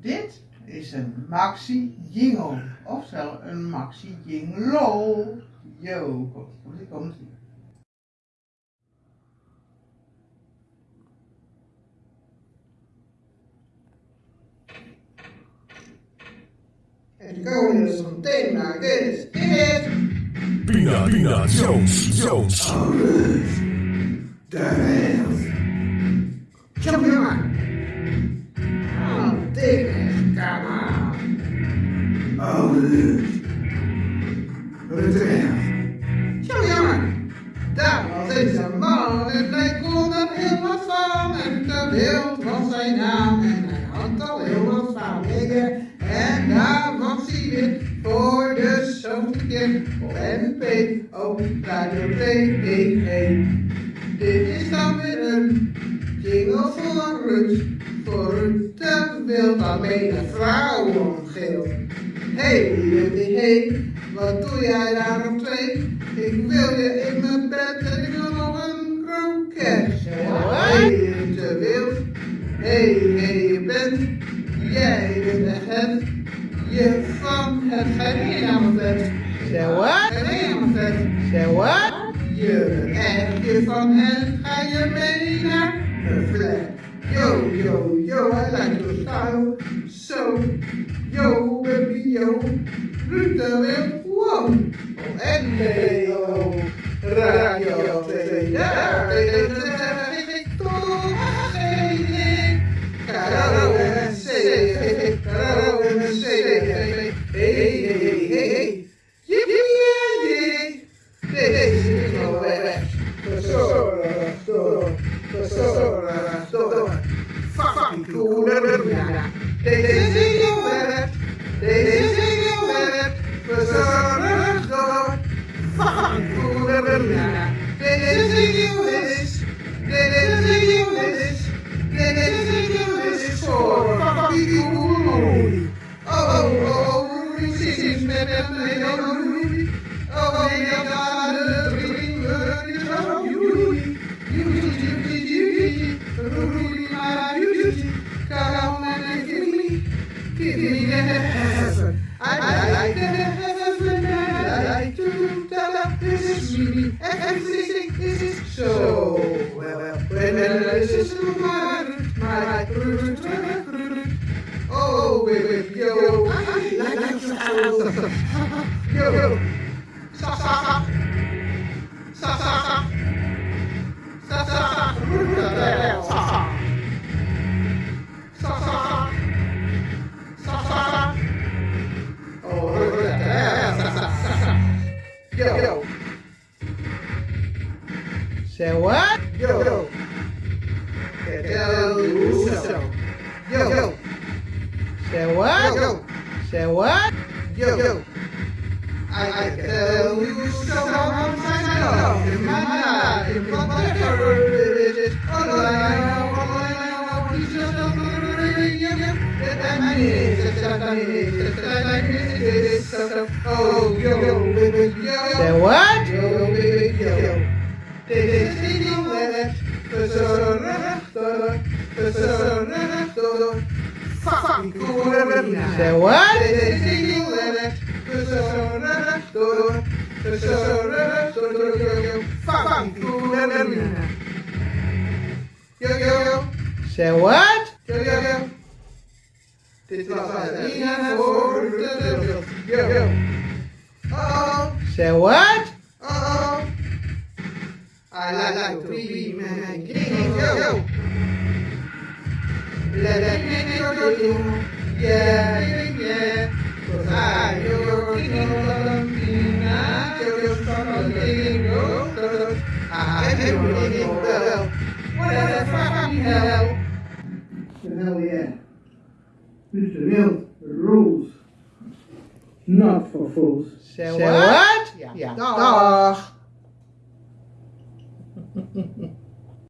Dit is een maxi jingle, oftewel een maxi jingle. Yo, komt ie, komt ie, komt ie. En komen we zo'n thema, dit is het. Pina, Pina, Jones, Jones. De wereld. Kom De. Kom jongen. Daar was een man en hij kon er heel wat van. En de wereld was zijn naam en hij had al heel wat van dingen. En daar was hij weer voor de zoveelste keer NP, op Radio 2, hey, hey. Dit is dan weer een jingle voor Ruud, voor Ruud de wild waarmee de vrouw omgeelt. Hey, hey, hey, wat doe jij daar op twee? Ik wil je in mijn bed en ik wil nog een kroket. Hey, te wild, hey, hey, je bent, jij bent de het, je van het geheimvet. Say what? Geheimvet. Say what? Je echt je van het, ga je mee naar de flat. Yo, yo, yo, I like your style. So, yo, de Wild, wow. Radio 2, daar the heaven. I like the heaven, I like to tell this is me. Everything is so well. When this is my, my, Oh, baby, yo, I like sound. Yo, yo, sa, sa sa sa, sa sa sa, sa yo, Say what? yo, Yo, yo. Say what? Say what? Say what? Say what? oh. I like to be man yo. Let your king, yeah, yeah. Cause I, your king, Columbina, yo, from the king, yo, yo. I am king, well, what fucking hell? Hell yeah. This the real rules. Not for fools. Say what? Ja, Dag.